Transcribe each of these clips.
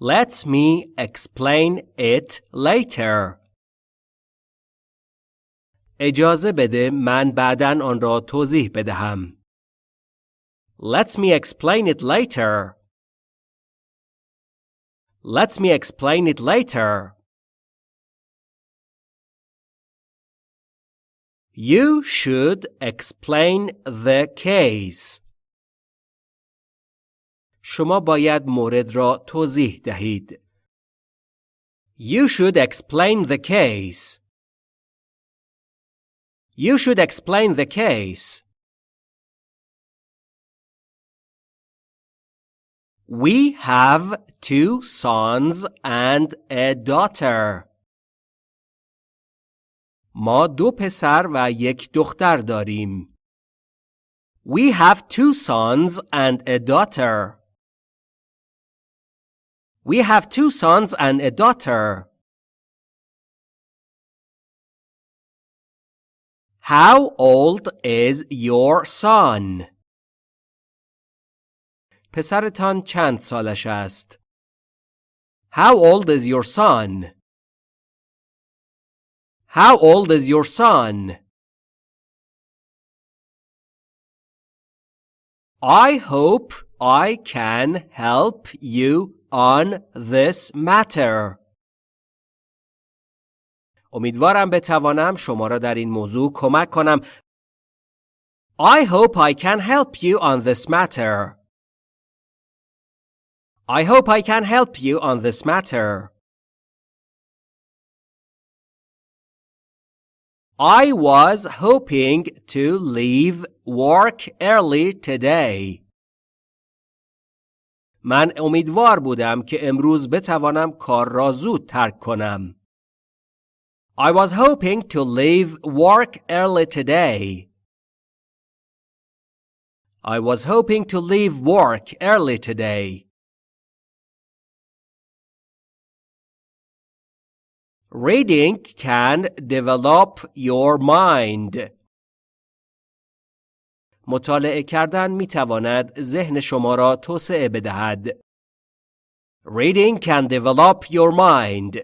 Let me explain it later. اجازه بده من بعدا آن را توضیح بدهم. Let me explain it later. Let me explain it later. You should explain the case. شما باید مورد را توضیح دهید. You should explain the case. You should explain the case. We have two sons and a daughter. ما دو پسر و یک دختر داریم. We have two sons and a daughter. We have two sons and a daughter. How old is your son? پسرتان چند سالش است؟ How old is your son? How old is your son? I hope I can help you on this matter. امیدوارم بتوانم شما را در این موضوع کمک کنم. I hope I can help you on this matter. I hope I can help you on this matter. I was hoping to leave work early today. من امیدوار بودم که امروز بتوانم کار را زود ترک کنم. I was hoping to leave work early today. I was hoping to leave work early today. Reading can develop your mind. مطالعه کردن می تواند ذهن شما را توسعه بدهد. Reading can develop your mind.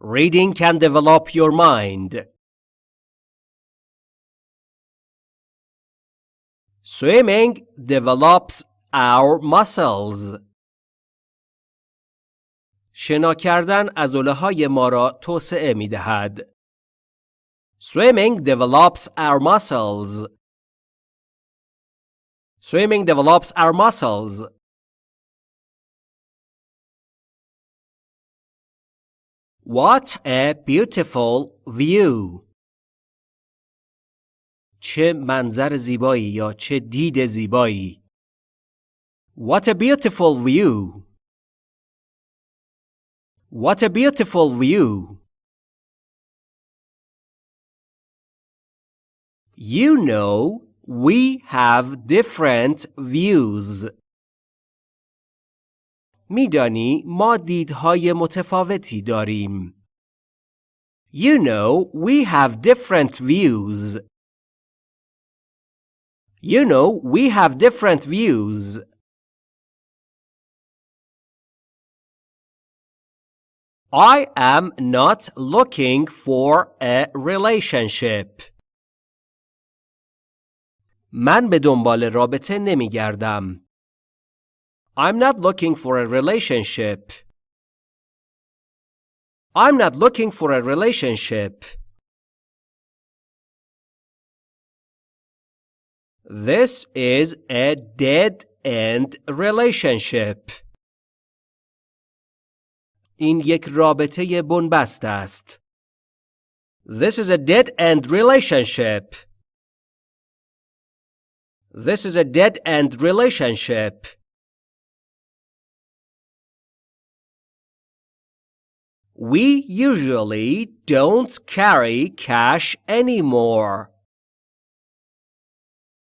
Reading can develop your mind. Swimming develops our muscles. شنا کردن عضله های ما را توسعه می دهد. Swimming develops our muscles. Swimming develops our muscles. What a beautiful view. چه منظر زیبایی یا چه دید زیبایی. What a beautiful view. What a beautiful view! You know, we have different views. میدانی ما دیدهای متفاوتی داریم. You know, we have different views. You know, we have different views. I am not looking for a relationship. من به دنبال رابطه نمی گردم. I'm not looking for a relationship. I'm not looking for a relationship. This is a dead end relationship. این یک رابطه بنبست است. This is a dead-end relationship. This is a dead-end relationship. We usually don't carry cash anymore.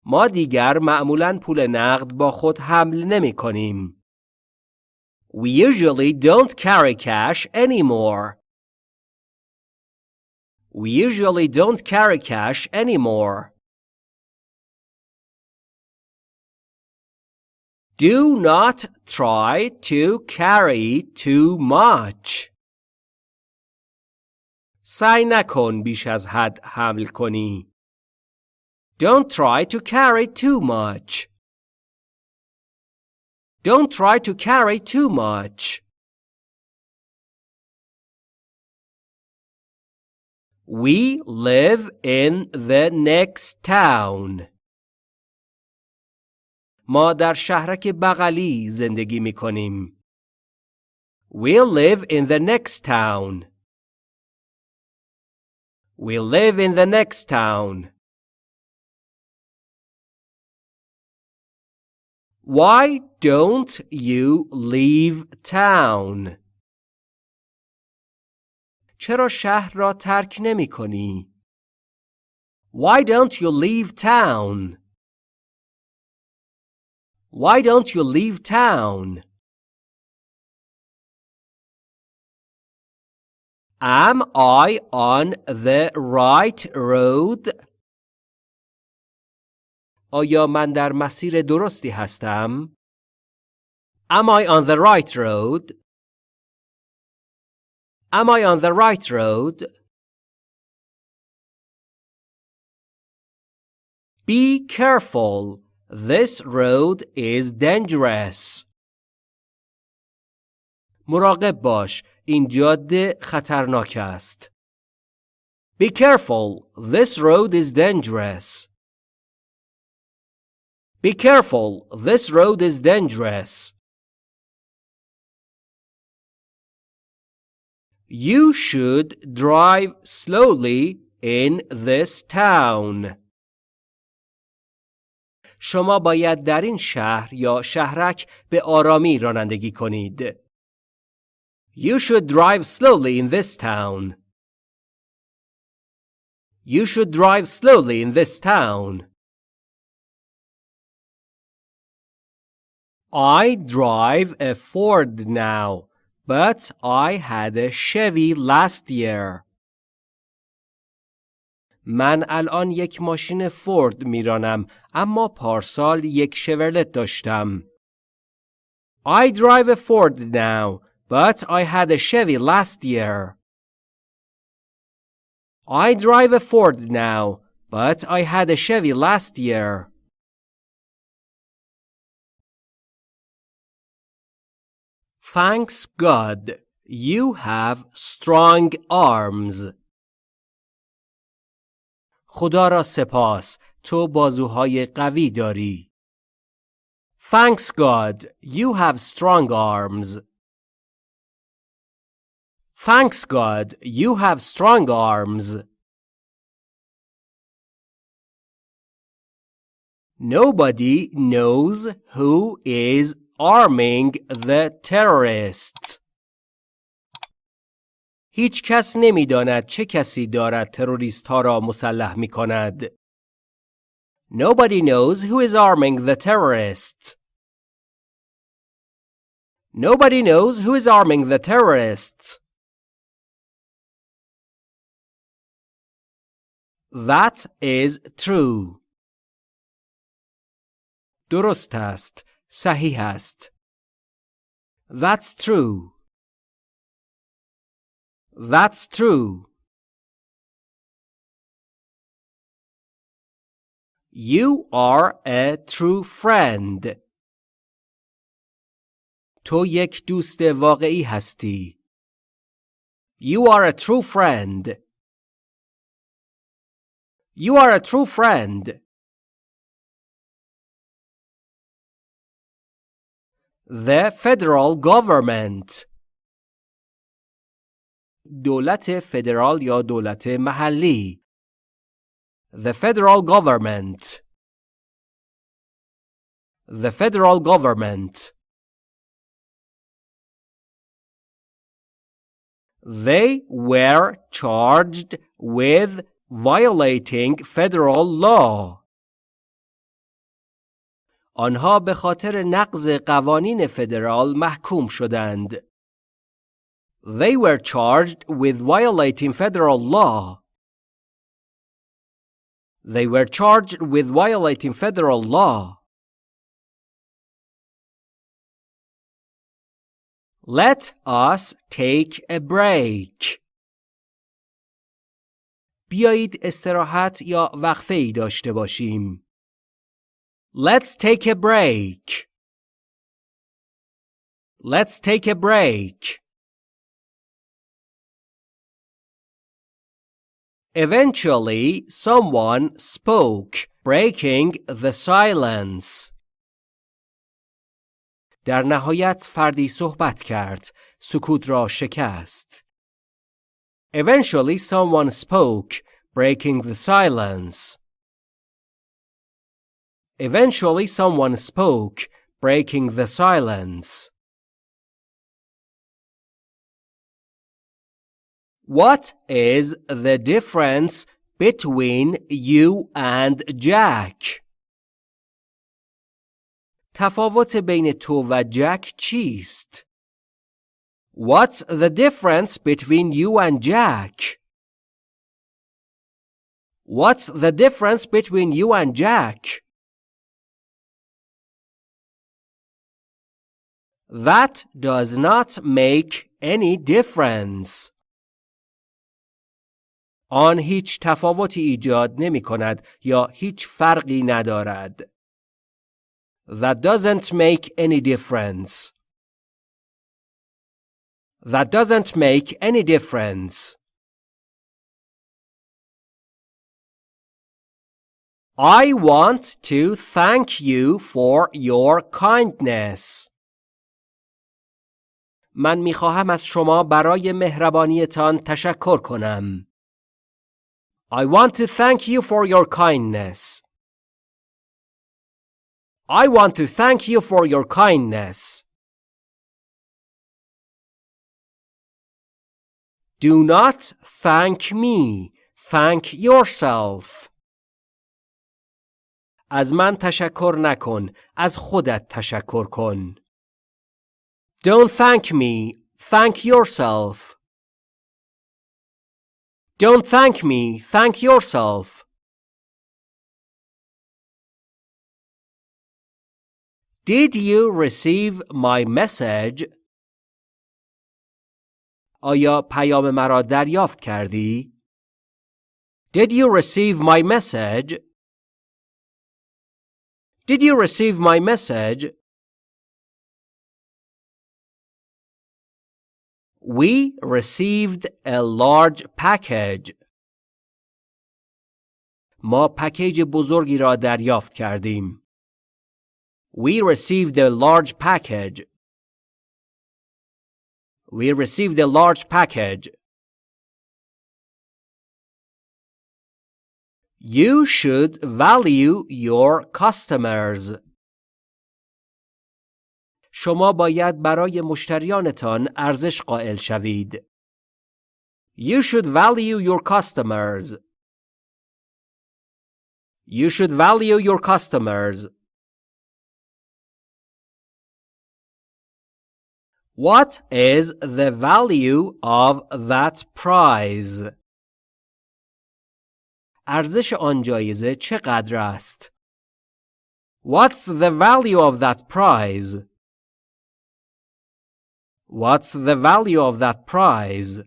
ما دیگر معمولا پول نقد با خود حمل نمی کنیم. We usually don't carry cash anymore. We usually don't carry cash anymore. Do not try to carry too much. سعی نکن بیش از حد حمل کنی. Don't try to carry too much. Don't try to carry too much. We live in the next town. ما در شهرک بغلی زندگی می کنیم. We live in the next town. We live in the next town. Why don't you leave town? چرا شهر را ترک نمی کنی؟ Why don't you leave town? Why don't you leave town? Am I on the right road? آیا من در مسیر درستی هستم؟ Am I on the right road? Am I on the right road? Be careful. This road is dangerous. مراقب باش. این جاده خطرناک است. Be careful. This road is dangerous. Be careful. This road is dangerous. You should drive slowly in this town. شما باید در این شهر یا شهرک به آرامی رانندگی کنید. You should drive slowly in this town. You should drive slowly in this town. I drive a Ford now, but I had a Chevy last year. من الان یک ماشین فورد میرانم اما پارسال یک شورلت داشتم. I drive a Ford now, but I had a Chevy last year. I drive a Ford now, but I had a Chevy last year. Thanks God, you have strong arms. خدا را سپاس تو بازوهای قوی داری. Thanks God, you have strong arms. Thanks God, you have strong arms. Nobody knows who is arming the terrorists. هیچ کس نمی‌داند چه کسی دارد تروریست ها را مسلح می کند. Nobody knows who is arming the terrorists. Nobody knows who is arming the terrorists. That is true. درست است. صحیح است. That's true. That's true. You are a true friend. تو یک دوست واقعی هستی. You are a true friend. You are a true friend. The federal government دولت فدرال یا دولت محلی The federal government The federal government They were charged with violating federal law. آنها به خاطر نقض قوانین فدرال محکوم شدند. They were charged with violating federal law. They were charged with violating federal law. Let us take a break. بیایید استراحت یا وقفه ای داشته باشیم. Let's take a break. Let's take a break. Eventually, someone spoke, breaking the silence. در نهایت فردی صحبت کرد، سکوت را شکست. Eventually, someone spoke, breaking the silence. Eventually, someone spoke, breaking the silence. What is the difference between you and Jack? تفاوت بین تو و جک چیست؟ What's the difference between you and Jack? What's the difference between you and Jack? That does not make any difference. آن هیچ تفاوتی ایجاد نمی کند یا هیچ فرقی ندارد. That doesn't make any difference. That doesn't make any difference. I want to thank you for your kindness. من می خواهم از شما برای مهربانیتان تشکر کنم. I want to thank you for your kindness. I want to thank you for your kindness. Do not thank me. Thank yourself. از من تشکر نکن. از خودت تشکر کن. Don't thank me. Thank yourself. Don't thank me, thank yourself. Did you receive my message? آیا پیام مرا دریافت کردی؟ Did you receive my message? Did you receive my message? We received a large package. ما پکیج بزرگی را دریافت کردیم. We received a large package. We received a large package. You should value your customers. شما باید برای مشتریانتان ارزش قائل شوید. You should value your customers. You should value your customers. What is the value of that prize? ارزش آن جایزه چقدر است؟ What's the value of that prize? What's the value of that prize?